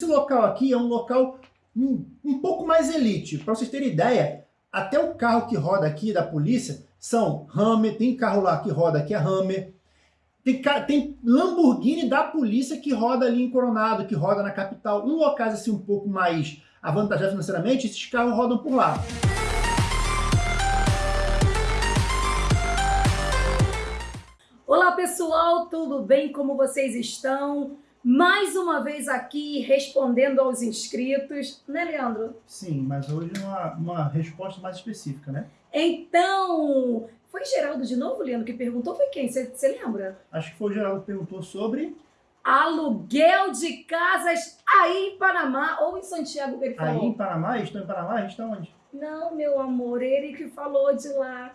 Esse local aqui é um local um, um pouco mais elite. Para vocês terem ideia, até o carro que roda aqui da polícia são Hammer, tem carro lá que roda que é Hammer, tem, tem Lamborghini da polícia que roda ali em Coronado, que roda na capital. Em locais assim um pouco mais avantajados financeiramente, esses carros rodam por lá. Olá pessoal, tudo bem? Como vocês estão? Mais uma vez aqui respondendo aos inscritos, né, Leandro? Sim, mas hoje uma, uma resposta mais específica, né? Então, foi Geraldo de novo, Leandro, que perguntou? Foi quem? Você lembra? Acho que foi o Geraldo que perguntou sobre... Aluguel de casas aí em Panamá ou em Santiago, que ele falou. Aí em Panamá? Estão em Panamá? Está onde? Não, meu amor, ele que falou de lá.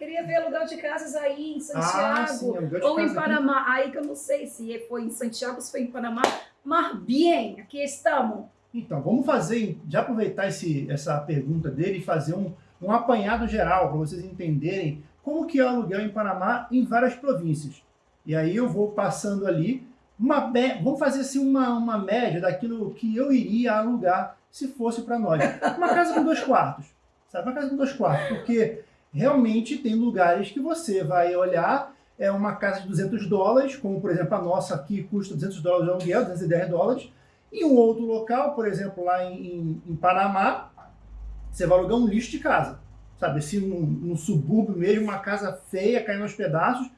Queria ver aluguel de casas aí em Santiago ah, sim, ou em Panamá. Aqui. Aí que eu não sei se foi em Santiago, se foi em Panamá. Mas bem, aqui estamos. Então, vamos fazer, já aproveitar esse, essa pergunta dele e fazer um, um apanhado geral para vocês entenderem como que é o aluguel em Panamá em várias províncias. E aí eu vou passando ali, uma, vamos fazer assim uma, uma média daquilo que eu iria alugar se fosse para nós. Uma casa com dois quartos, sabe? Uma casa com dois quartos, porque realmente tem lugares que você vai olhar, é uma casa de 200 dólares, como por exemplo a nossa aqui custa 200 dólares de aluguel, 210 dólares, e um outro local, por exemplo lá em, em, Panamá, você vai alugar um lixo de casa, sabe, assim num, num subúrbio mesmo, uma casa feia, caindo aos pedaços,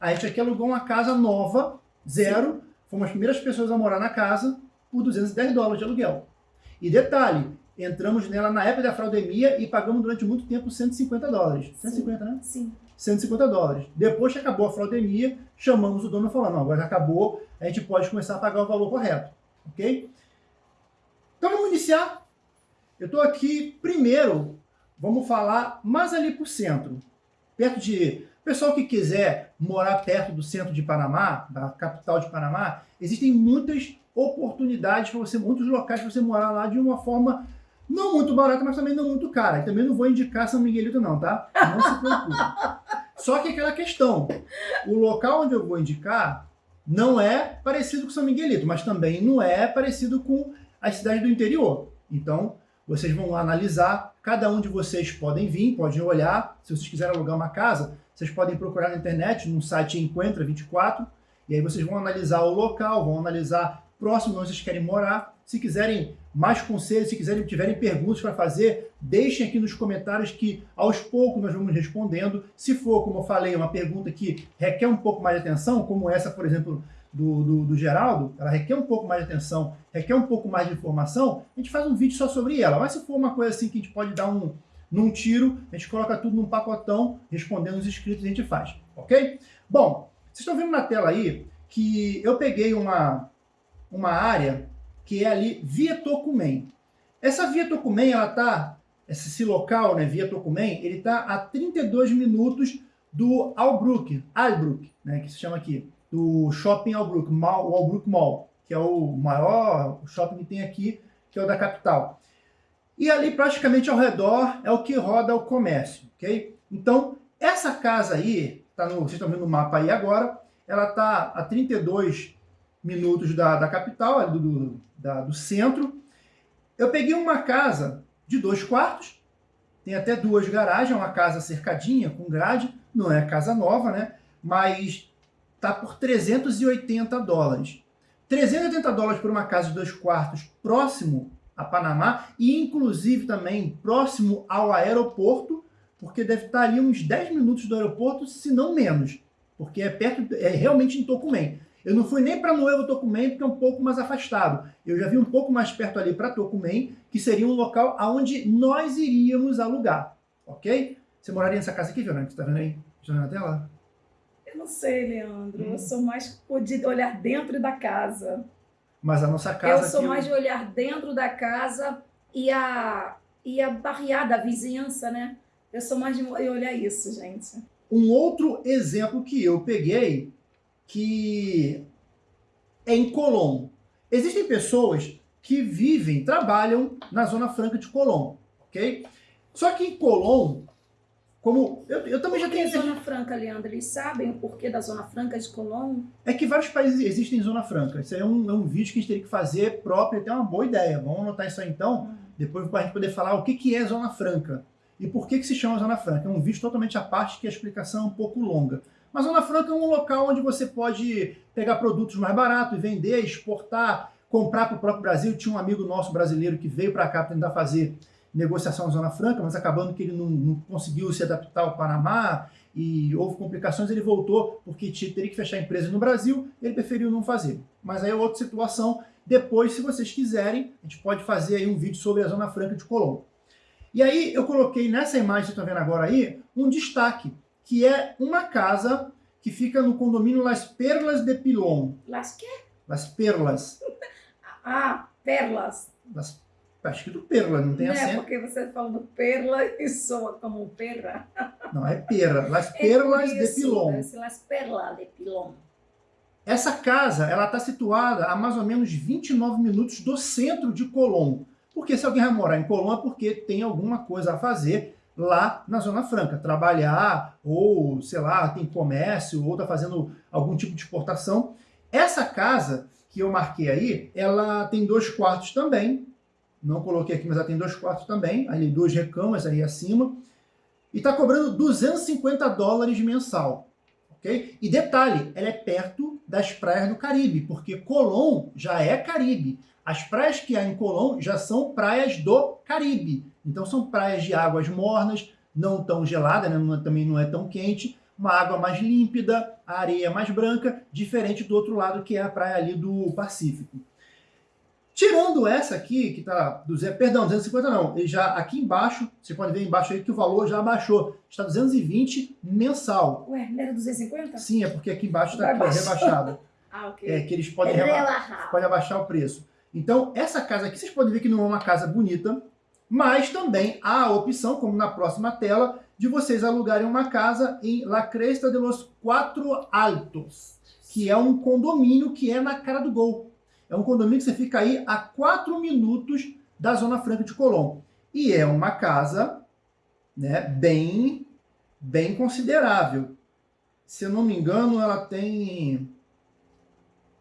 a gente aqui alugou uma casa nova, zero, Sim. fomos as primeiras pessoas a morar na casa por 210 dólares de aluguel. E detalhe, entramos nela na época da fraudemia e pagamos durante muito tempo 150 dólares. 150, Sim. né? Sim. 150 dólares. Depois que acabou a fraudemia, chamamos o dono e falamos, não, agora acabou, a gente pode começar a pagar o valor correto. Ok? Então vamos iniciar. Eu estou aqui, primeiro, vamos falar mais ali para o centro. Perto de... Pessoal que quiser morar perto do centro de Panamá, da capital de Panamá, existem muitas oportunidades para você, muitos locais para você morar lá de uma forma não muito barata, mas também não muito cara. E também não vou indicar São Miguelito não, tá? Não se preocupe. Só que aquela questão, o local onde eu vou indicar não é parecido com São Miguelito, mas também não é parecido com as cidades do interior. Então, vocês vão lá analisar, cada um de vocês podem vir, podem olhar, se vocês quiserem alugar uma casa, vocês podem procurar na internet, no site Encontra 24, e aí vocês vão analisar o local, vão analisar próximo onde vocês querem morar. Se quiserem mais conselhos, se quiserem, tiverem perguntas para fazer, deixem aqui nos comentários que aos poucos nós vamos respondendo. Se for, como eu falei, uma pergunta que requer um pouco mais de atenção, como essa, por exemplo, do, do, do, Geraldo, ela requer um pouco mais de atenção, requer um pouco mais de informação, a gente faz um vídeo só sobre ela. Mas se for uma coisa assim que a gente pode dar um, num tiro, a gente coloca tudo num pacotão, respondendo os inscritos a gente faz, ok? Bom, vocês estão vendo na tela aí que eu peguei uma, uma área que é ali Via Tocumen. Essa Via Tocumen, ela tá, esse local, né, Via Tocumen, ele tá a 32 minutos do Albrook, Albrook, né, que se chama aqui, do Shopping Albrook, o Albrook Mall, que é o maior shopping que tem aqui, que é o da capital. E ali, praticamente ao redor, é o que roda o comércio, ok? Então, essa casa aí, tá no, vocês estão vendo o mapa aí agora, ela está a 32 minutos da, da capital, do, do, da, do centro. Eu peguei uma casa de dois quartos, tem até duas garagens, é uma casa cercadinha, com grade, não é casa nova, né? Mas tá por 380 dólares. 380 dólares por uma casa de dois quartos próximo a Panamá e inclusive também próximo ao aeroporto, porque deve estar ali uns 10 minutos do aeroporto, se não menos, porque é perto, é realmente em Tocumen. Eu não fui nem para Novo Tocumen, porque é um pouco mais afastado. Eu já vi um pouco mais perto ali para Tocumen, que seria um local onde nós iríamos alugar, ok? Você moraria nessa casa aqui, Fernanda? Você está vendo aí? Está vendo na tela? Eu não sei, Leandro. Hum. Eu sou mais de olhar dentro da casa. Mas a nossa casa Eu sou mais de olhar dentro da casa e a, e a barriada, a vizinhança, né? Eu sou mais de olhar isso, gente. Um outro exemplo que eu peguei que é em Colombo. Existem pessoas que vivem, trabalham na Zona Franca de Colombo, ok? Só que em Colombo, como eu, eu também Por já tenho. Zona Franca, Leandro? Eles sabem o porquê da Zona Franca de Colón? É que vários países existem em Zona Franca. Isso aí é um, é um vídeo que a gente teria que fazer próprio, até uma boa ideia. Vamos anotar isso aí então, hum. depois para a gente poder falar o que, que é Zona Franca e por que, que se chama Zona Franca. É um vídeo totalmente à parte que a explicação é um pouco longa. Mas Zona Franca é um local onde você pode pegar produtos mais baratos, vender, exportar, comprar para o próprio Brasil. Tinha um amigo nosso brasileiro que veio para cá tentar fazer negociação na Zona Franca, mas acabando que ele não, não, conseguiu se adaptar ao Panamá e houve complicações, ele voltou porque teria que fechar a empresa no Brasil, ele preferiu não fazer. Mas aí é outra situação. Depois, se vocês quiserem, a gente pode fazer aí um vídeo sobre a Zona Franca de Colombo. E aí eu coloquei nessa imagem que vocês estão vendo agora aí, um destaque, que é uma casa que fica no condomínio Las Perlas de Pilon. Las quê? Las Perlas. ah, Perlas. Las Tá escrito perla, não tem não acento. É porque você falando perla e soa como perra. Não, é perla. Las é Perlas é isso, de Pilon. Las Perlas de Pilon. Essa casa, ela está situada a mais ou menos 29 minutos do centro de Colón. Porque se alguém vai morar em Colón é porque tem alguma coisa a fazer lá na Zona Franca. Trabalhar, ou, sei lá, tem comércio, ou está fazendo algum tipo de exportação. Essa casa que eu marquei aí, ela tem dois quartos também, não coloquei aqui, mas ela tem dois quartos também, ali duas recamas ali acima, e está cobrando 250 dólares mensal. ok? E detalhe, ela é perto das praias do Caribe, porque Colón já é Caribe. As praias que há em Colón já são praias do Caribe. Então são praias de águas mornas, não tão gelada, né? não, também não é tão quente, uma água mais límpida, a areia mais branca, diferente do outro lado que é a praia ali do Pacífico. Tirando essa aqui, que está, perdão, 250 não, ele já aqui embaixo, você pode ver embaixo aí que o valor já abaixou, está 220 mensal. Ué, não era 250? Sim, é porque aqui embaixo está rebaixado. ah, ok. É que eles podem, reba podem abaixar o preço. Então, essa casa aqui, vocês podem ver que não é uma casa bonita, mas também há a opção, como na próxima tela, de vocês alugarem uma casa em La Cresta de los Quatro Altos, que é um condomínio que é na cara do gol. É um condomínio que você fica aí a 4 minutos da Zona Franca de Colombo. E é uma casa né, bem, bem considerável. Se eu não me engano, ela tem...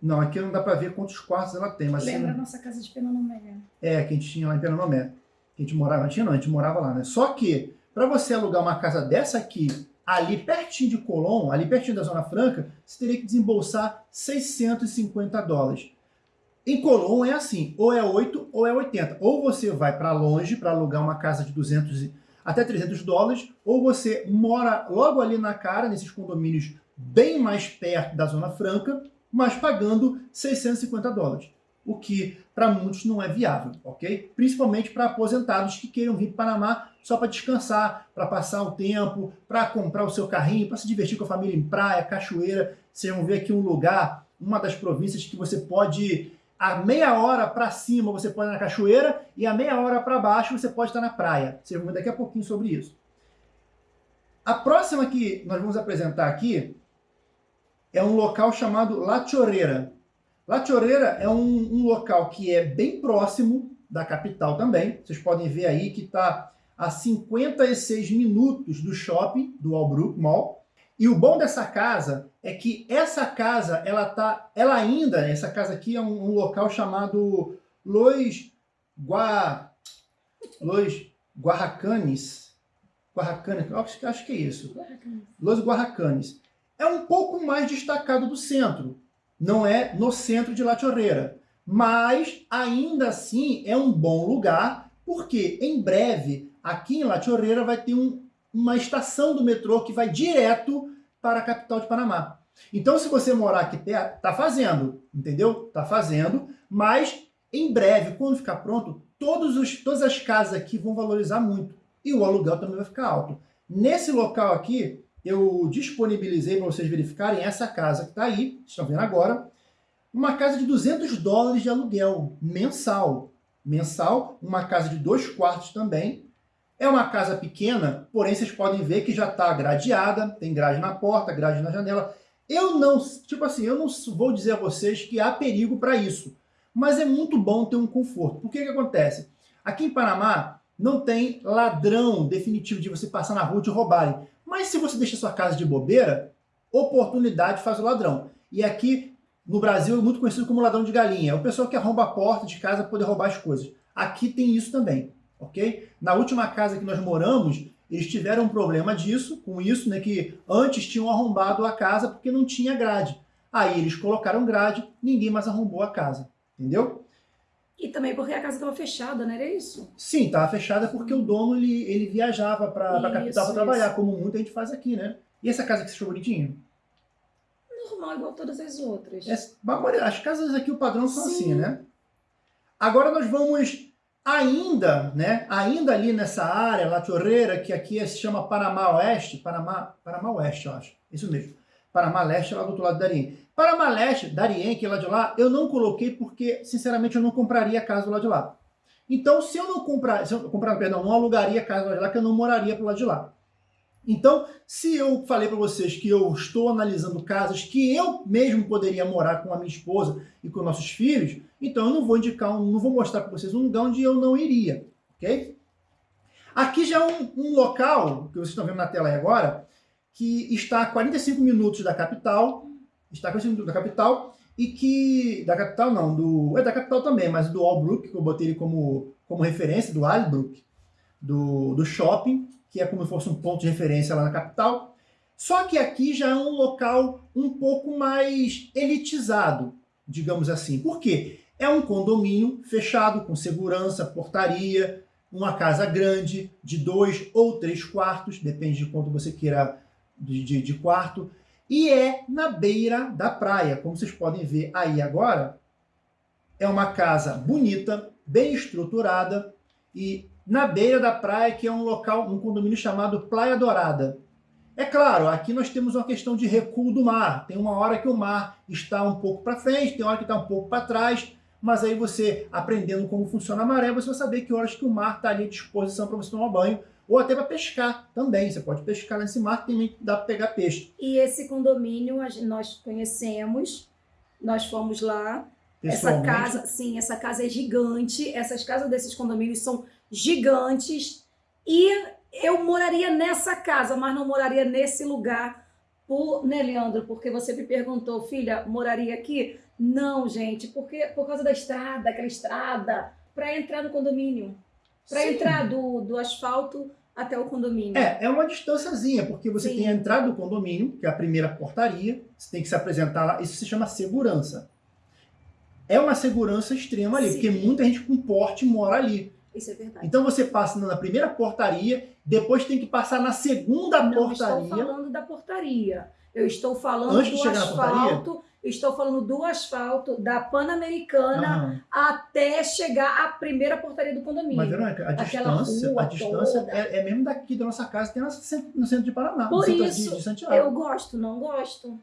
Não, aqui não dá para ver quantos quartos ela tem. Mas Lembra a nossa casa de Penonomé. É, que a gente tinha lá em Penonomé. A gente morava, não tinha não, a gente morava lá, né? Só que, para você alugar uma casa dessa aqui, ali pertinho de Colombo, ali pertinho da Zona Franca, você teria que desembolsar 650 dólares. Em Colón é assim, ou é 8 ou é 80. Ou você vai para longe para alugar uma casa de 200 até 300 dólares, ou você mora logo ali na cara, nesses condomínios bem mais perto da Zona Franca, mas pagando 650 dólares. O que para muitos não é viável, ok? Principalmente para aposentados que queiram vir para o Panamá só para descansar, para passar o tempo, para comprar o seu carrinho, para se divertir com a família em praia, cachoeira. Vocês vão ver aqui um lugar, uma das províncias que você pode a meia hora para cima você pode ir na cachoeira e a meia hora para baixo você pode estar na praia. Vocês vão ver daqui a pouquinho sobre isso. A próxima que nós vamos apresentar aqui é um local chamado La Chorreira. La Chorreira é um, um local que é bem próximo da capital também. Vocês podem ver aí que está a 56 minutos do shopping, do Albrook Mall. E o bom dessa casa é que essa casa, ela tá, ela ainda, essa casa aqui é um, um local chamado Los Gua, Los Guarracanes, Guarracanes, acho, acho que é isso. Los Guarracanes. É um pouco mais destacado do centro, não é no centro de La Chorreira, mas ainda assim é um bom lugar, porque em breve aqui em La Chorreira vai ter um, uma estação do metrô que vai direto para a capital de Panamá. Então, se você morar aqui perto, tá fazendo, entendeu? Tá fazendo, mas em breve, quando ficar pronto, todos os, todas as casas aqui vão valorizar muito e o aluguel também vai ficar alto. Nesse local aqui, eu disponibilizei para vocês verificarem essa casa que está aí, estão vendo agora, uma casa de 200 dólares de aluguel mensal. Mensal, uma casa de dois quartos também, é uma casa pequena, porém vocês podem ver que já está gradeada, tem grade na porta, grade na janela. Eu não, tipo assim, eu não vou dizer a vocês que há perigo para isso, mas é muito bom ter um conforto. Por que que acontece? Aqui em Panamá, não tem ladrão definitivo de você passar na rua e te roubarem. Mas se você deixa sua casa de bobeira, oportunidade faz o ladrão. E aqui no Brasil é muito conhecido como ladrão de galinha. É o pessoal que arromba a porta de casa para poder roubar as coisas. Aqui tem isso também, ok? Na última casa que nós moramos, eles tiveram um problema disso, com isso, né, que antes tinham arrombado a casa porque não tinha grade. Aí eles colocaram grade, ninguém mais arrombou a casa, entendeu? E também porque a casa estava fechada, não era isso? Sim, estava fechada porque o dono ele, ele viajava para a capital para trabalhar, como muita gente faz aqui, né? E essa casa que você achou bonitinha? Normal, igual todas as outras. as casas aqui, o padrão são Sim. assim, né? Agora nós vamos ainda, né? Ainda ali nessa área, La Chorreira, que aqui se chama Panamá Oeste, Panamá, Panamá Oeste, eu acho. Isso mesmo. Panamá Leste, lá do outro lado da Darien. Panamá Leste, Darien, que é lá de lá, eu não coloquei porque, sinceramente, eu não compraria casa do lado de lá. Então, se eu não comprar, se eu comprar, perdão, não alugaria casa do lado de lá, que eu não moraria pro lado de lá. Então, se eu falei para vocês que eu estou analisando casas que eu mesmo poderia morar com a minha esposa e com nossos filhos, então eu não vou indicar, não vou mostrar para vocês um lugar onde eu não iria, ok? Aqui já é um, um local, que vocês estão vendo na tela aí agora, que está a 45 minutos da capital, está a 45 minutos da capital, e que, da capital não, do, é da capital também, mas do Albrook, que eu botei ele como, como referência, do Albrook, do, do shopping, que é como se fosse um ponto de referência lá na capital. Só que aqui já é um local um pouco mais elitizado, digamos assim. Por quê? É um condomínio fechado, com segurança, portaria, uma casa grande, de dois ou três quartos, depende de quanto você queira de, de quarto, e é na beira da praia, como vocês podem ver aí agora. É uma casa bonita, bem estruturada e na beira da praia, que é um local, um condomínio chamado Praia Dourada. É claro, aqui nós temos uma questão de recuo do mar. Tem uma hora que o mar está um pouco para frente, tem hora que está um pouco para trás, mas aí você, aprendendo como funciona a maré, você vai saber que horas que o mar está ali à disposição para você tomar banho, ou até para pescar também. Você pode pescar nesse mar, também dá para pegar peixe. E esse condomínio nós conhecemos, nós fomos lá. Essa casa, sim, essa casa é gigante. Essas casas desses condomínios são gigantes e eu moraria nessa casa, mas não moraria nesse lugar, por, né, Leandro? Porque você me perguntou, filha, moraria aqui? Não, gente, porque por causa da estrada, aquela estrada, para entrar no condomínio, para entrar do, do asfalto até o condomínio. É, é uma distânciazinha, porque você Sim. tem a entrada do condomínio, que é a primeira portaria, você tem que se apresentar lá, isso se chama segurança. É uma segurança extrema ali, Sim. porque muita gente com porte mora ali. Isso é verdade. Então você passa na primeira portaria, depois tem que passar na segunda Não portaria. Não estou falando da portaria. Eu estou falando Antes do asfalto. Estou falando do asfalto da Pan-Americana até chegar à primeira portaria do condomínio. Mas, Verônica, a distância, a distância é, é, mesmo daqui da nossa casa, tem no centro de Paraná. Por no isso, de, de Santiago. eu gosto, não gosto.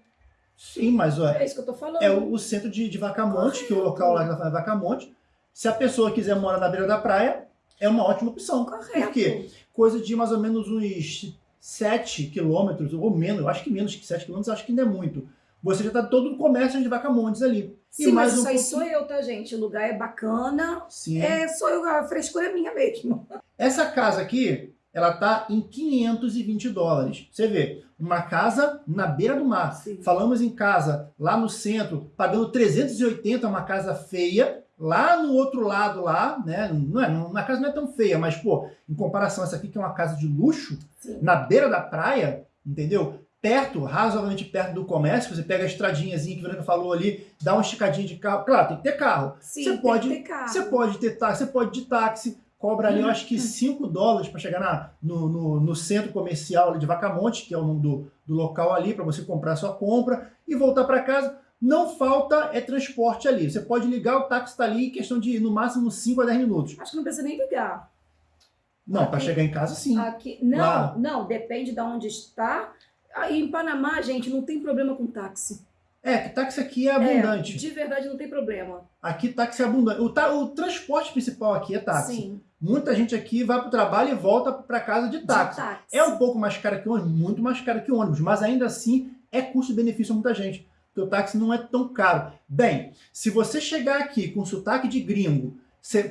Sim, mas é isso que eu tô falando. É o, o centro de, de Vacamonte, Correto. que é o local lá que ela fala Vacamonte. Se a pessoa quiser morar na beira da praia, é uma ótima opção. Correto. Por quê? Coisa de mais ou menos uns 7 quilômetros, ou menos, eu acho que menos que 7 quilômetros, acho que ainda é muito. Você já está todo no comércio de Vacamontes ali. Sim, e mais mas um isso aí sou eu, tá, gente? O lugar é bacana. Sim. É, sou eu, a frescura é minha mesmo. Essa casa aqui, ela tá em 520 dólares. Você vê, uma casa na beira do mar. Sim. Falamos em casa lá no centro, pagando 380, uma casa feia, Lá no outro lado, lá, né? Não é, não, a casa não é tão feia, mas, pô, em comparação a essa aqui, que é uma casa de luxo, Sim. na beira da praia, entendeu? Perto, razoavelmente perto do comércio, você pega a estradinhazinha que o Verônica falou ali, dá uma esticadinha de carro. Claro, tem que ter carro. Sim, você pode, ter carro. Você pode ter táxi, você pode de táxi, cobra ali, eu acho que 5 dólares para chegar na, no, no, no, centro comercial de Vacamonte, que é o nome do, do local ali, para você comprar sua compra e voltar para casa não falta é transporte ali. Você pode ligar, o táxi está ali, questão de no máximo 5 a 10 minutos. Acho que não precisa nem ligar. Não, para chegar em casa sim. Aqui, não, não, depende de onde está. Aí em Panamá, gente, não tem problema com táxi. É, que táxi aqui é abundante. É, de verdade não tem problema. Aqui táxi é abundante. O, o transporte principal aqui é táxi. Sim. Muita gente aqui vai para o trabalho e volta para casa de táxi. de táxi. É um pouco mais caro que ônibus, muito mais caro que ônibus, mas ainda assim é custo-benefício a muita gente teu táxi não é tão caro. Bem, se você chegar aqui com sotaque de gringo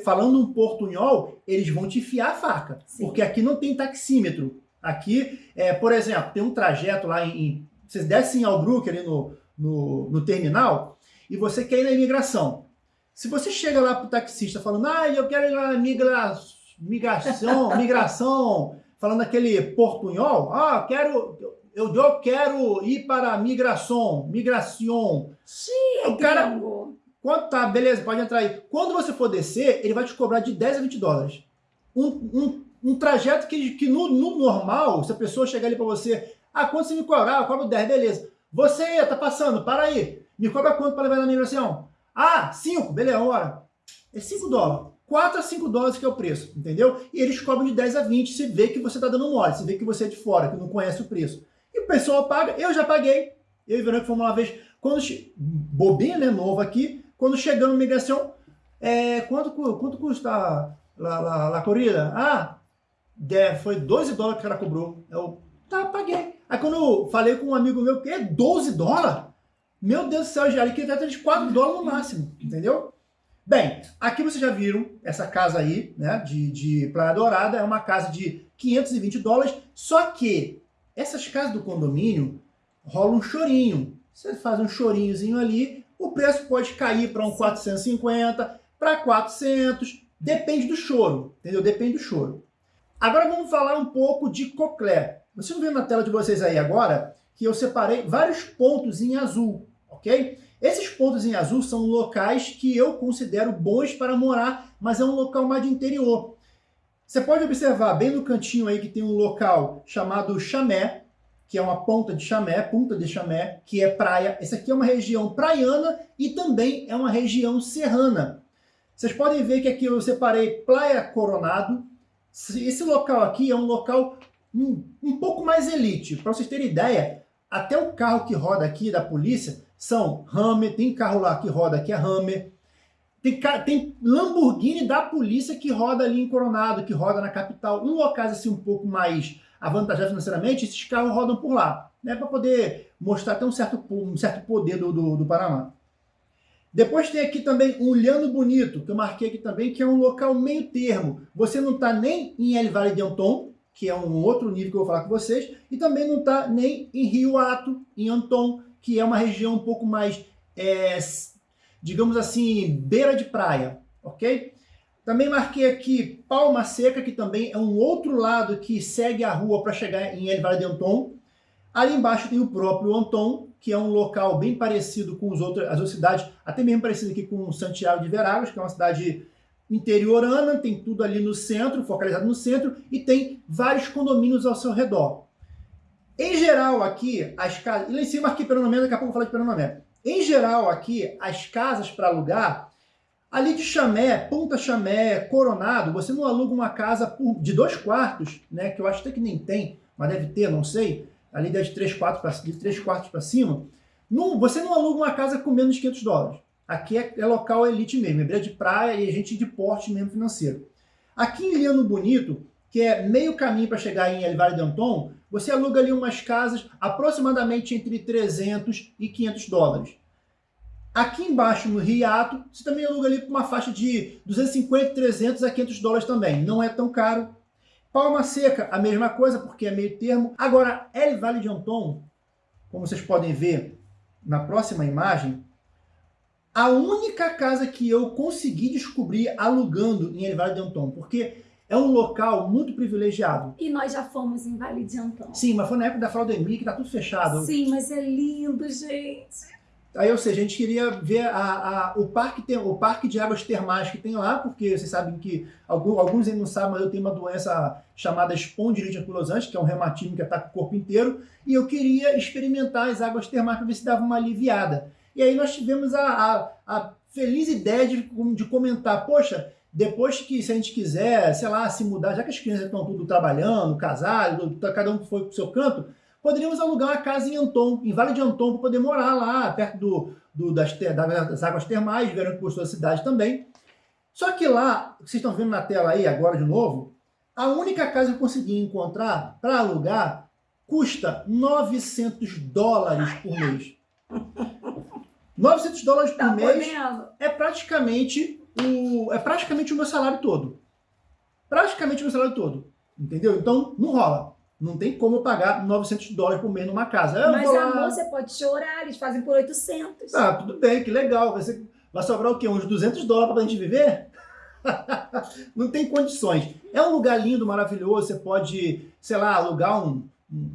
falando um portunhol, eles vão te fiar a faca. Sim. Porque aqui não tem taxímetro. Aqui, é, por exemplo, tem um trajeto lá em. em vocês descem ao Brook ali no, no, no, terminal e você quer ir na imigração. Se você chega lá pro taxista falando, ah, eu quero ir na migra, migração, migração, falando aquele portunhol, ah, quero, eu, eu quero ir para a migração, migração. Sim, o cara, quanto tá, beleza, pode entrar aí. Quando você for descer, ele vai te cobrar de 10 a 20 dólares. Um, um, um trajeto que, que no, no normal, se a pessoa chegar ali para você, ah, quanto você me cobrar? Eu cobro 10, beleza. Você tá passando, para aí. Me cobra quanto para levar na migração? Ah, 5, beleza, hora. É 5 dólares. 4 a 5 dólares que é o preço, entendeu? E eles cobram de 10 a 20 se vê que você está dando mole, se vê que você é de fora, que não conhece o preço. E o pessoal paga, eu já paguei. Eu e o Verônica fomos uma vez, quando bobinha, né, novo aqui, quando chegando na migração, é, quanto, quanto custa a, a, a, corrida? Ah, é, foi 12 dólares que o cara cobrou. Eu, tá, paguei. Aí quando eu falei com um amigo meu, que é 12 dólares? Meu Deus do céu, já ali que trata de 4 dólares no máximo, entendeu? Bem, aqui vocês já viram essa casa aí, né, de, de Praia Dourada, é uma casa de 520 dólares, só que essas casas do condomínio rola um chorinho. Você faz um chorinhozinho ali, o preço pode cair para um 450, para 400, depende do choro, entendeu? Depende do choro. Agora vamos falar um pouco de coclé. Vocês estão vendo na tela de vocês aí agora que eu separei vários pontos em azul, ok? Esses pontos em azul são locais que eu considero bons para morar, mas é um local mais de interior. Você pode observar bem no cantinho aí que tem um local chamado Chamé, que é uma ponta de Chamé, punta de Chamé, que é praia. Essa aqui é uma região praiana e também é uma região serrana. Vocês podem ver que aqui eu separei Praia Coronado. Esse local aqui é um local um, um pouco mais elite. Para vocês terem ideia, até o carro que roda aqui da polícia são Hammer, tem carro lá que roda que é Hammer, tem, tem Lamborghini da polícia que roda ali em Coronado, que roda na capital. Em locais assim um pouco mais avantajados financeiramente, esses carros rodam por lá, né, para poder mostrar até um certo, um certo poder do, do, do Panamá. Depois tem aqui também um Lhano Bonito, que eu marquei aqui também, que é um local meio termo. Você não está nem em El Valle de Anton, que é um outro nível que eu vou falar com vocês, e também não está nem em Rio Ato, em Anton, que é uma região um pouco mais, é, digamos assim, beira de praia, ok? Também marquei aqui Palma Seca, que também é um outro lado que segue a rua para chegar em El Valle de Anton. Ali embaixo tem o próprio Anton, que é um local bem parecido com os outros, as outras cidades, até mesmo parecido aqui com Santiago de Veragos, que é uma cidade interiorana, tem tudo ali no centro, focalizado no centro, e tem vários condomínios ao seu redor. Em geral, aqui, as casas. Lá em cima aqui, Pernambuco, daqui a pouco eu vou falar de Pernambuco. Em geral, aqui, as casas para alugar, ali de Chamé, Ponta Chamé, Coronado, você não aluga uma casa de dois quartos, né? Que eu acho até que nem tem, mas deve ter, não sei. Ali de três quartos para de três quartos para cima. Não, você não aluga uma casa com menos de 500 dólares. Aqui é, é local elite mesmo, é beira de praia e gente de porte mesmo financeiro. Aqui em Liano Bonito, que é meio caminho para chegar em El Vale de Anton, você aluga ali umas casas aproximadamente entre 300 e 500 dólares. Aqui embaixo, no Riato, você também aluga ali uma faixa de 250, 300 a 500 dólares também. Não é tão caro. Palma Seca, a mesma coisa, porque é meio termo. Agora, El Vale de Anton, como vocês podem ver na próxima imagem, a única casa que eu consegui descobrir alugando em El Vale de Anton, porque é um local muito privilegiado. E nós já fomos em Vale de Antão. Sim, mas foi na época da fraudemia que tá tudo fechado. Sim, mas é lindo, gente. Aí, ou seja, a gente queria ver a, a, o, parque tem, o parque de águas termais que tem lá, porque vocês sabem que, alguns, alguns ainda não sabem, mas eu tenho uma doença chamada espondilite anquilosante, que é um reumatismo que ataca o corpo inteiro, e eu queria experimentar as águas termais para ver se dava uma aliviada. E aí nós tivemos a, a, a feliz ideia de, de comentar, poxa, depois que, se a gente quiser, sei lá, se mudar, já que as crianças estão tudo trabalhando, casados, cada um foi para o seu canto, poderíamos alugar uma casa em Anton, em Vale de Anton, para poder morar lá, perto do, do das, das, águas termais, vieram que gostou da cidade também. Só que lá, vocês estão vendo na tela aí agora de novo, a única casa que eu consegui encontrar para alugar custa 900 dólares por mês. 900 dólares por tá mês é praticamente o, é praticamente o meu salário todo. Praticamente o meu salário todo. Entendeu? Então, não rola. Não tem como pagar 900 dólares por mês numa casa. Eu Mas, amor, você pode chorar, eles fazem por 800. Ah, tudo bem, que legal. Vai, ser, vai sobrar o quê? Uns 200 dólares pra gente viver? não tem condições. É um lugar lindo, maravilhoso. Você pode, sei lá, alugar um,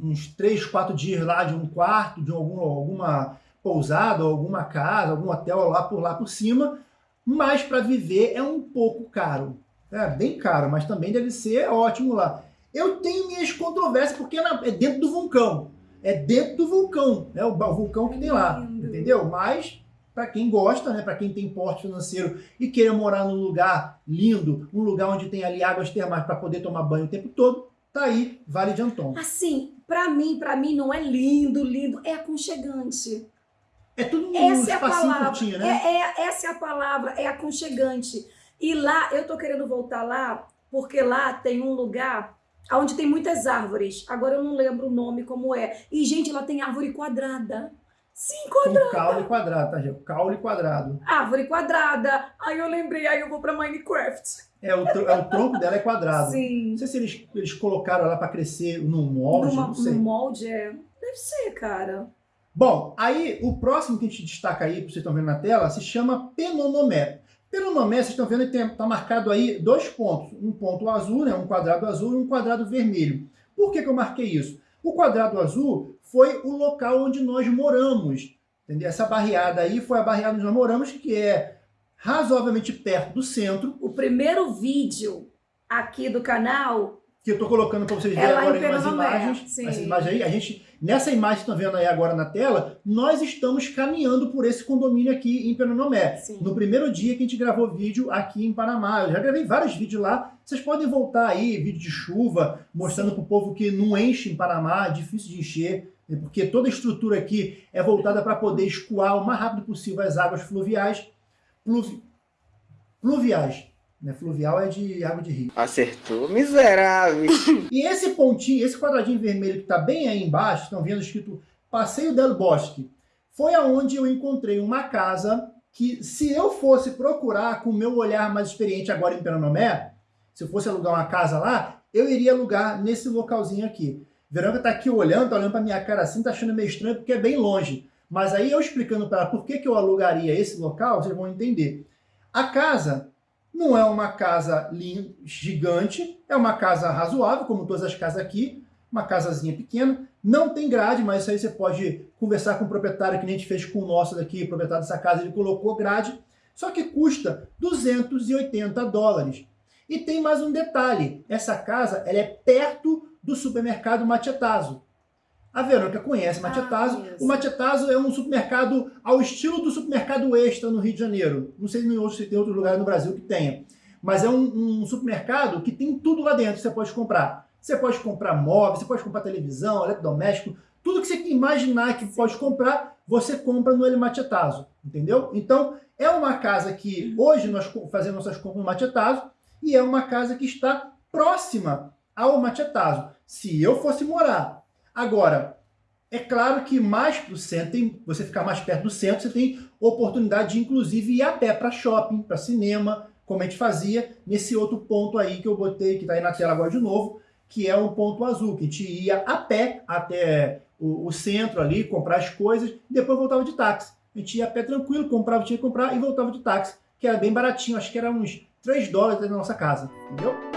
uns 3, 4 dias lá de um quarto, de algum, alguma pousada, alguma casa, algum hotel lá por lá por cima. Mas para viver é um pouco caro. É bem caro, mas também deve ser ótimo lá. Eu tenho minhas controvérsias, porque é dentro do vulcão. É dentro do vulcão, né? O vulcão que tem lá, entendeu? Mas, para quem gosta, né? Para quem tem porte financeiro e queira morar num lugar lindo, um lugar onde tem ali águas termais para poder tomar banho o tempo todo, tá aí, Vale de Anton. Assim, para mim, para mim não é lindo, lindo, é aconchegante. É tudo um essa é a palavra, curtinho, né? É, é, essa é a palavra, é aconchegante. E lá, eu tô querendo voltar lá, porque lá tem um lugar onde tem muitas árvores. Agora eu não lembro o nome como é. E, gente, lá tem árvore quadrada. Sim, quadrada. Com caule quadrado, tá, gente? Caule quadrado. Árvore quadrada. Aí eu lembrei, aí eu vou pra Minecraft. É, o, é, o tronco dela é quadrado. Sim. Não sei se eles, eles colocaram lá pra crescer num molde, Numa, não sei. Num molde, é. Deve ser, cara. Bom, aí o próximo que a gente destaca aí, que vocês estão vendo na tela, se chama Penonomé. Pelo nome, vocês estão vendo, está marcado aí dois pontos. Um ponto azul, né, um quadrado azul e um quadrado vermelho. Por que, que eu marquei isso? O quadrado azul foi o local onde nós moramos. Entendeu? Essa barreada aí foi a barreada onde nós moramos, que é razoavelmente perto do centro. O primeiro vídeo aqui do canal que eu estou colocando para vocês verem é agora em umas imagens. Essa imagem aí, a gente, nessa imagem que estão vendo aí agora na tela, nós estamos caminhando por esse condomínio aqui em Penonomé. Sim. No primeiro dia que a gente gravou vídeo aqui em Panamá. Eu já gravei vários vídeos lá. Vocês podem voltar aí, vídeo de chuva, mostrando para o povo que não enche em Panamá, é difícil de encher, né, porque toda a estrutura aqui é voltada para poder escoar o mais rápido possível as águas fluviais. Pluvi... Pluviais né? Fluvial é de água de rio. Acertou, miserável. e esse pontinho, esse quadradinho vermelho que está bem aí embaixo, estão vendo escrito Passeio del Bosque, foi aonde eu encontrei uma casa que, se eu fosse procurar com o meu olhar mais experiente agora em Pernambuco, se eu fosse alugar uma casa lá, eu iria alugar nesse localzinho aqui. Verônica está aqui olhando, tá olhando para minha cara assim, tá achando meio estranho porque é bem longe. Mas aí eu explicando para ela por que, que eu alugaria esse local, vocês vão entender. A casa não é uma casa gigante, é uma casa razoável, como todas as casas aqui, uma casazinha pequena. Não tem grade, mas isso aí você pode conversar com o proprietário, que nem a gente fez com o nosso daqui, o proprietário dessa casa, ele colocou grade. Só que custa 280 dólares. E tem mais um detalhe, essa casa ela é perto do supermercado Machetazo. A Verônica conhece Machetazo. Ah, o Machetazo é um supermercado ao estilo do supermercado Extra no Rio de Janeiro. Não sei se tem outro lugar no Brasil que tenha. Mas é um, um supermercado que tem tudo lá dentro que você pode comprar. Você pode comprar móveis, você pode comprar televisão, eletrodoméstico, tudo que você imaginar que pode comprar, você compra no El Machetazo, entendeu? Então, é uma casa que hoje nós fazemos nossas compras no Machetazo e é uma casa que está próxima ao Machetazo. Se eu fosse morar Agora, é claro que mais para o centro, você ficar mais perto do centro, você tem oportunidade de inclusive ir a pé para shopping, para cinema, como a gente fazia nesse outro ponto aí que eu botei, que está aí na tela agora de novo, que é o ponto azul, que a gente ia a pé até o, o centro ali, comprar as coisas, e depois voltava de táxi. A gente ia a pé tranquilo, comprava, tinha que comprar e voltava de táxi, que era bem baratinho, acho que era uns 3 dólares da nossa casa, entendeu?